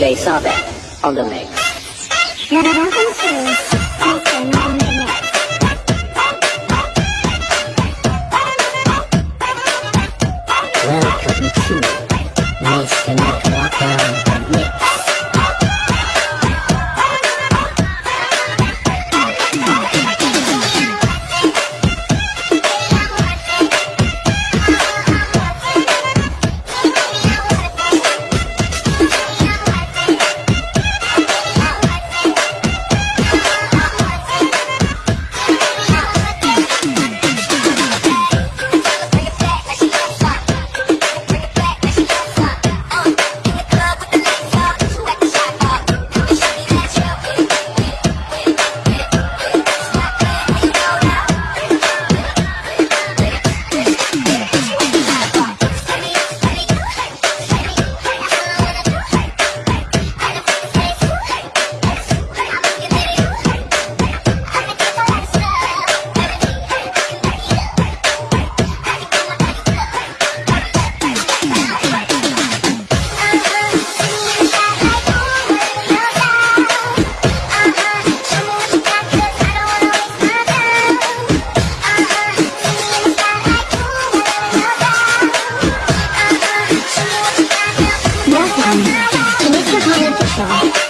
they saw that on the lake. Пока.